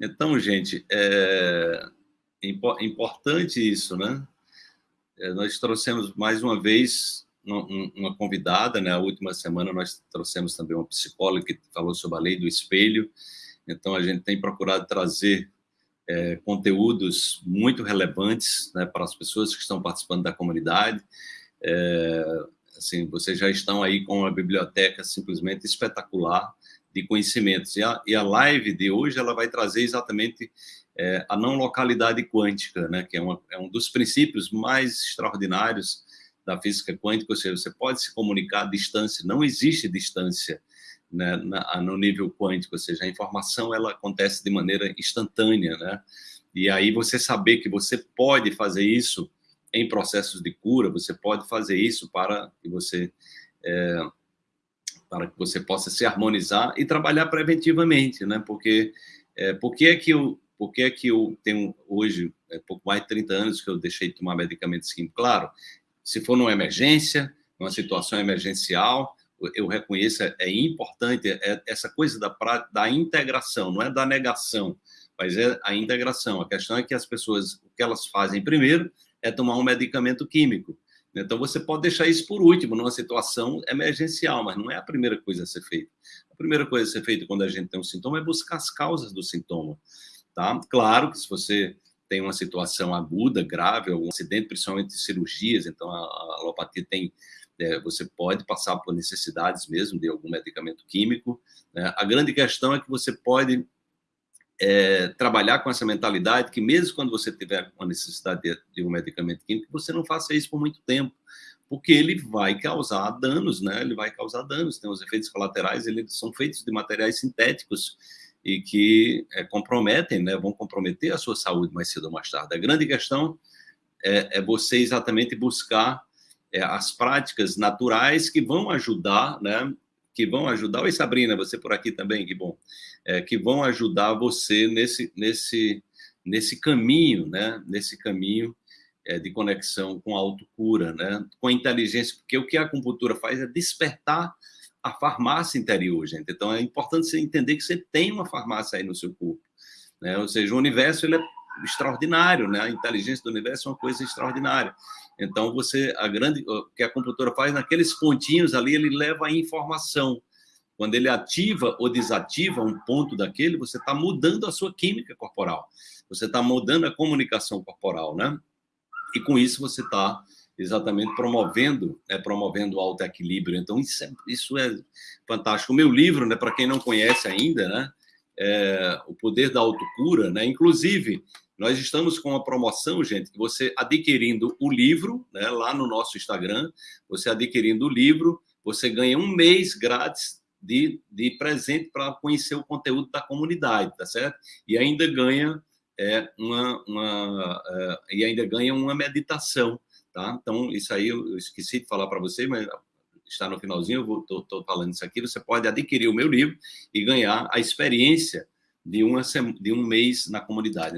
Então, gente, é importante isso, né? É, nós trouxemos mais uma vez uma convidada, né? A última semana nós trouxemos também uma psicóloga que falou sobre a lei do espelho. Então, a gente tem procurado trazer é, conteúdos muito relevantes né, para as pessoas que estão participando da comunidade. É, assim, vocês já estão aí com uma biblioteca simplesmente espetacular de conhecimentos. E a, e a live de hoje ela vai trazer exatamente é, a não localidade quântica, né, que é, uma, é um dos princípios mais extraordinários da física quântica, ou seja, você pode se comunicar à distância, não existe distância né, na, no nível quântico, ou seja, a informação ela acontece de maneira instantânea, né? E aí você saber que você pode fazer isso em processos de cura, você pode fazer isso para que você é, para que você possa se harmonizar e trabalhar preventivamente, né? Porque é, por que é que eu por que é que eu tenho hoje é, pouco mais de 30 anos que eu deixei de tomar medicamentos químicos? Claro, se for numa emergência, numa situação emergencial, eu reconheço, é, é importante é essa coisa da, da integração, não é da negação, mas é a integração. A questão é que as pessoas, o que elas fazem primeiro é tomar um medicamento químico. Então, você pode deixar isso por último, numa situação emergencial, mas não é a primeira coisa a ser feita. A primeira coisa a ser feita quando a gente tem um sintoma é buscar as causas do sintoma. Tá? Claro que se você tem uma situação aguda, grave, algum acidente, principalmente cirurgias, então a, alopatia tem é, você pode passar por necessidades mesmo de algum medicamento químico. Né? A grande questão é que você pode é, trabalhar com essa mentalidade que mesmo quando você tiver uma necessidade de, de, um medicamento químico, você não faça isso por muito tempo, porque ele vai causar danos, né? Ele vai causar danos. Tem os efeitos colaterais, eles são feitos de materiais sintéticos e que é, comprometem, né? Vão comprometer a sua saúde mais cedo ou mais tarde. A grande questão é, é você exatamente buscar é, as práticas naturais que vão ajudar, né? Que vão ajudar. Oi, Sabrina, você por aqui também, que bom. É, que vão ajudar você nesse, nesse, nesse caminho, né? Nesse caminho é, de conexão com a autocura, né? Com a inteligência, porque o que a acupuntura faz é despertar a farmácia interior, gente. Então, é importante você entender que você tem uma farmácia aí no seu corpo. Né? Ou seja, o universo ele é extraordinário, né? A inteligência do universo é uma coisa extraordinária. Então, você, a grande, o que a computadora faz, naqueles pontinhos ali, ele leva a informação. Quando ele ativa ou desativa um ponto daquele, você está mudando a sua química corporal. Você está mudando a comunicação corporal, né? E com isso você está exatamente promovendo, né, promovendo o alto equilíbrio. Então, isso é, isso é fantástico. O meu livro, né, para quem não conhece ainda, né, é, O Poder da Autocura, né, inclusive, nós estamos com uma promoção, gente, que você adquirindo o livro, né, lá no nosso Instagram, você adquirindo o livro, você ganha um mês grátis de, de presente para conhecer o conteúdo da comunidade, tá certo? E ainda ganha é, uma, uma é, e ainda ganha uma meditação, tá? Então, isso aí eu esqueci de falar para você, mas está no finalzinho, eu estou falando isso aqui, você pode adquirir o meu livro e ganhar a experiência de, uma, de um mês na comunidade.